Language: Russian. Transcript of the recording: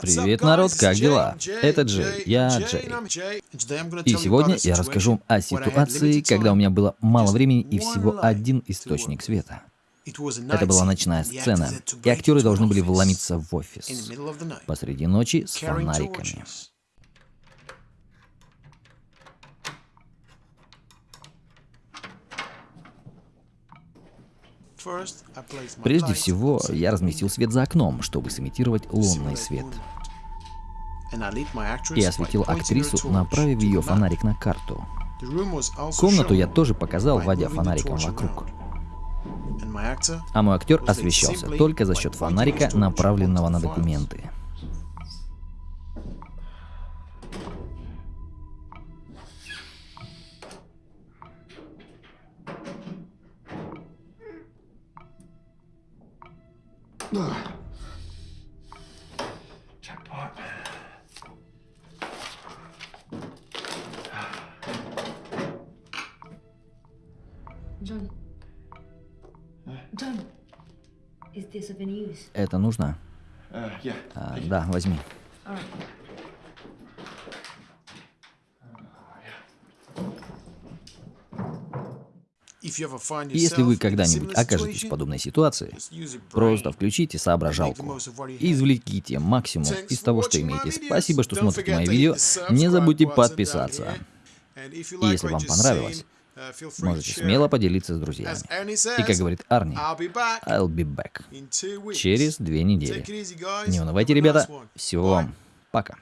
Привет, народ, как дела? Это Джей, я Джей. И сегодня я расскажу вам о ситуации, когда у меня было мало времени и всего один источник света. Это была ночная сцена, и актеры должны были вломиться в офис посреди ночи с фонариками. Прежде всего, я разместил свет за окном, чтобы сымитировать лунный свет. И осветил актрису, направив ее фонарик на карту. Комнату я тоже показал, вводя фонариком вокруг. А мой актер освещался только за счет фонарика, направленного на документы. Jackpot. John. John. Is this of any use? Это нужно? Uh, yeah. А, да, возьми. All right. Если вы когда-нибудь окажетесь в подобной ситуации, просто включите соображалку и извлеките максимум из того, что имеете. Спасибо, что смотрите мои видео. Не забудьте подписаться. И если вам понравилось, можете смело поделиться с друзьями. И как говорит Арни, I'll be back. Через две недели. Не унывайте, ребята. Всего вам. Пока.